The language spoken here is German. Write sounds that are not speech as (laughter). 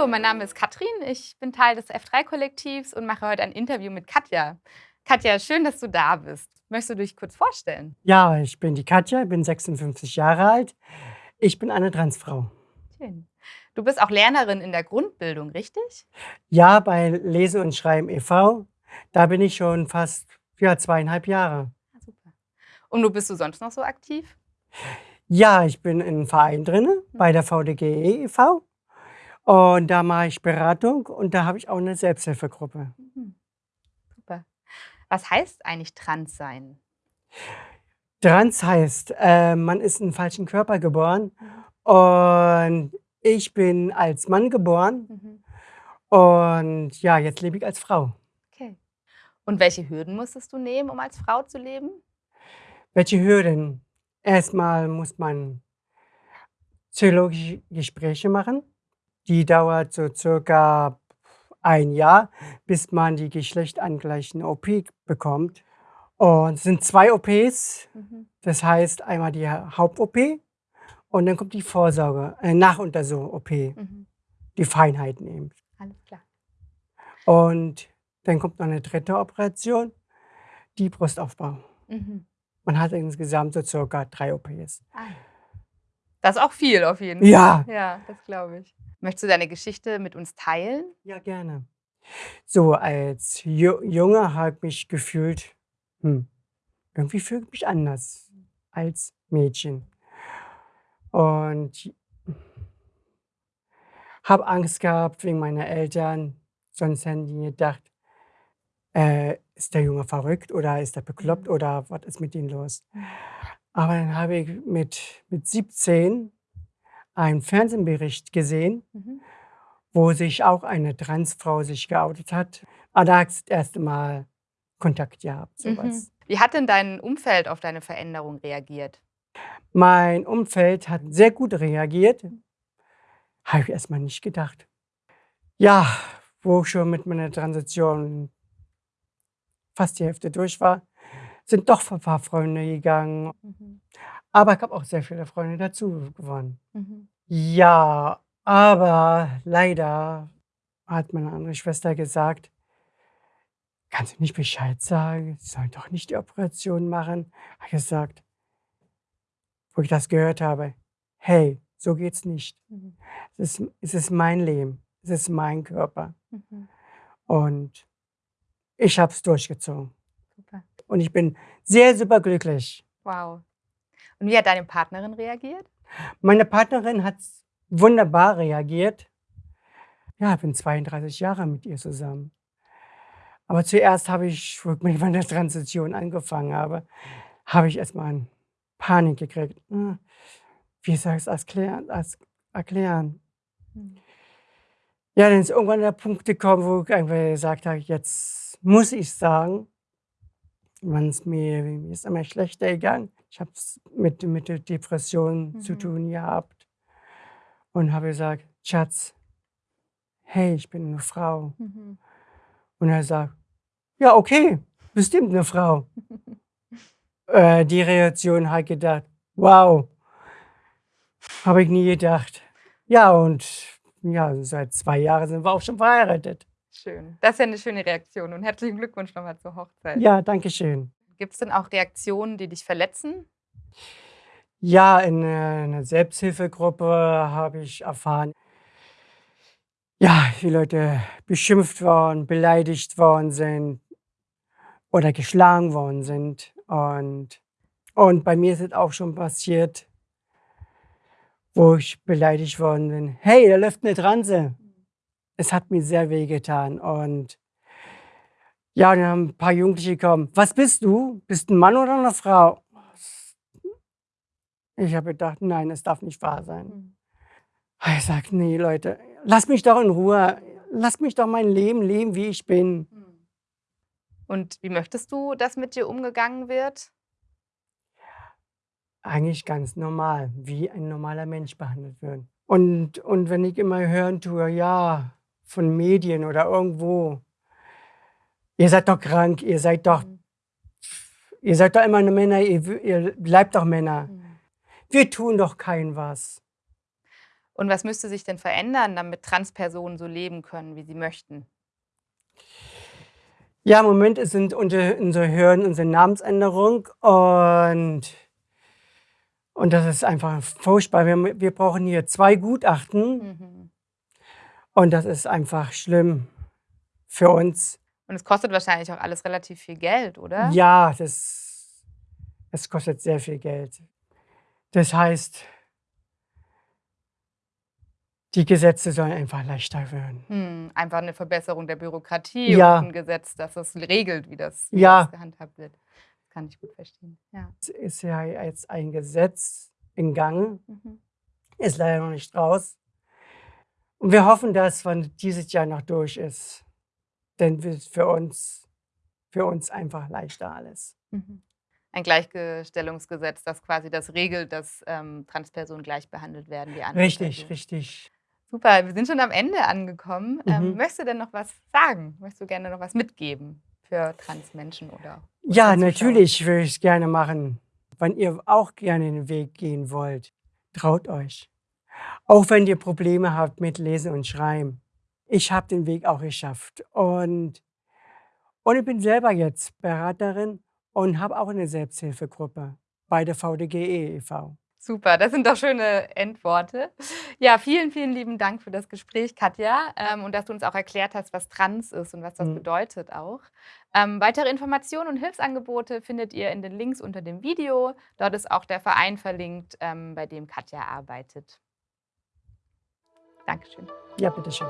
Hallo, mein Name ist Katrin. Ich bin Teil des F3-Kollektivs und mache heute ein Interview mit Katja. Katja, schön, dass du da bist. Möchtest du dich kurz vorstellen? Ja, ich bin die Katja, bin 56 Jahre alt. Ich bin eine Transfrau. Schön. Du bist auch Lernerin in der Grundbildung, richtig? Ja, bei Lesen und Schreiben e.V. Da bin ich schon fast ja, zweieinhalb Jahre. Ja, ah, super. Und wo bist du sonst noch so aktiv? Ja, ich bin in einem Verein drin, mhm. bei der VDGE e.V. Und da mache ich Beratung und da habe ich auch eine Selbsthilfegruppe. Mhm. Super. Was heißt eigentlich trans sein? Trans heißt, äh, man ist in falschen Körper geboren mhm. und ich bin als Mann geboren mhm. und ja, jetzt lebe ich als Frau. Okay. Und welche Hürden musstest du nehmen, um als Frau zu leben? Welche Hürden? Erstmal muss man psychologische Gespräche machen. Die dauert so circa ein Jahr, bis man die geschlechtangleichende OP bekommt. Und es sind zwei OPs. Mhm. Das heißt einmal die Haupt-OP und dann kommt die Vorsorge, äh, Nachuntersuchung-OP. Mhm. Die Feinheiten eben. Alles klar. Und dann kommt noch eine dritte Operation, die Brustaufbau. Mhm. Man hat insgesamt so circa drei OPs. Ah. Das ist auch viel auf jeden Fall. Ja. Ja, das glaube ich. Möchtest du deine Geschichte mit uns teilen? Ja, gerne. So, als Junge habe ich mich gefühlt, hm, irgendwie fühle ich mich anders als Mädchen. Und habe Angst gehabt wegen meiner Eltern. Sonst hätten die gedacht, äh, ist der Junge verrückt oder ist er bekloppt mhm. oder was ist mit ihm los? Aber dann habe ich mit, mit 17 einen Fernsehbericht gesehen, mhm. wo sich auch eine Transfrau sich geoutet hat. Aber da hat das erste Mal Kontakt gehabt, sowas. Mhm. Wie hat denn dein Umfeld auf deine Veränderung reagiert? Mein Umfeld hat sehr gut reagiert. Habe ich erstmal nicht gedacht. Ja, wo ich schon mit meiner Transition fast die Hälfte durch war, sind doch ein paar Freunde gegangen. Mhm. Aber ich habe auch sehr viele Freunde dazu gewonnen. Mhm. Ja, aber leider hat meine andere Schwester gesagt, kannst du nicht Bescheid sagen? Sie sollen doch nicht die Operation machen. Ich habe gesagt, wo ich das gehört habe, hey, so geht's nicht. Mhm. Es, ist, es ist mein Leben, es ist mein Körper. Mhm. Und ich habe es durchgezogen. Super. Und ich bin sehr super glücklich. Wow. Und wie hat deine Partnerin reagiert? Meine Partnerin hat wunderbar reagiert. Ja, ich bin 32 Jahre mit ihr zusammen. Aber zuerst habe ich, wo ich mit meiner Transition angefangen habe, habe ich erstmal Panik gekriegt. Hm, wie soll ich es erklären? erklären? Hm. Ja, dann ist irgendwann der Punkt gekommen, wo ich einfach gesagt habe, jetzt muss ich sagen, es mir, mir ist immer schlechter gegangen. Ich habe es mit, mit der Depression mhm. zu tun gehabt und habe gesagt, Schatz, hey, ich bin eine Frau. Mhm. Und er sagt, ja, okay, bestimmt eine Frau. (laughs) äh, die Reaktion hat gedacht, wow, habe ich nie gedacht. Ja, und ja, seit zwei Jahren sind wir auch schon verheiratet. Schön. Das ist ja eine schöne Reaktion und herzlichen Glückwunsch nochmal zur Hochzeit. Ja, danke schön. Gibt es denn auch Reaktionen, die dich verletzen? Ja, in einer Selbsthilfegruppe habe ich erfahren, ja, wie Leute beschimpft worden, beleidigt worden sind oder geschlagen worden sind. Und, und bei mir ist es auch schon passiert, wo ich beleidigt worden bin. Hey, da läuft eine Transe. Es hat mir sehr weh getan. Und ja, dann haben ein paar Jugendliche gekommen. Was bist du? Bist du ein Mann oder eine Frau? Ich habe gedacht, nein, es darf nicht wahr sein. Mhm. Ich sage, nee, Leute, lass mich doch in Ruhe. Lass mich doch mein Leben leben, wie ich bin. Mhm. Und wie möchtest du, dass mit dir umgegangen wird? Eigentlich ganz normal, wie ein normaler Mensch behandelt wird. Und, und wenn ich immer hören tue, ja, von Medien oder irgendwo, ihr seid doch krank, ihr seid doch, mhm. ihr seid doch immer eine Männer, ihr, ihr bleibt doch Männer. Mhm. Wir tun doch kein was. Und was müsste sich denn verändern, damit Transpersonen so leben können, wie sie möchten? Ja, im Moment sind unter unsere Hürden unsere Namensänderung und und das ist einfach furchtbar. Wir wir brauchen hier 2 Gutachten Mhm. und das ist einfach schlimm für uns. Und es kostet wahrscheinlich auch alles relativ viel Geld, oder? Ja, das es kostet sehr viel Geld. Das heißt die Gesetze sollen einfach leichter werden. Mhm, einfach 'ne Verbesserung der Bürokratie Ja. und 'n Gesetz, das das regelt, wie das wie Ja. das gehandhabt wird. Das kann ich gut verstehen, ja. Es ist ja jetzt ein Gesetz in Gang, Mhm. ist leider noch nicht raus. Und wir hoffen, dass wann dieses Jahr noch durch ist, dann wird es für uns für uns einfach leichter alles. Mhm. Ein Gleichgestellungsgesetz, das quasi das regelt, dass, ähm, Transpersonen gleich behandelt werden wie andere Richtig, Personen. richtig. Super, wir sind schon am Ende angekommen. Ähm, Mhm. möchtest du denn noch was sagen? Möchtest du gerne noch was mitgeben für Transmenschen oder Ja, natürlich würde ich's gerne machen. Wenn ihr auch gerne den Weg gehen wollt, traut euch. Auch wenn ihr Probleme habt mit Lesen und Schreiben. Ich habe den Weg auch geschafft und und ich bin selber jetzt Beraterin und habe auch 'ne Selbsthilfegruppe bei der VDGE e.V. Super, das sind doch schöne Endworte. Ja, vielen, vielen lieben Dank für das Gespräch, Katja, ähm, und dass du uns auch erklärt hast, was trans ist und was das Mhm. bedeutet auch. Ähm, weitere Informationen und Hilfsangebote findet ihr in den Links unter dem Video. Dort ist auch der Verein verlinkt, ähm, bei dem Katja arbeitet. Dankeschön. Ja, bitteschön.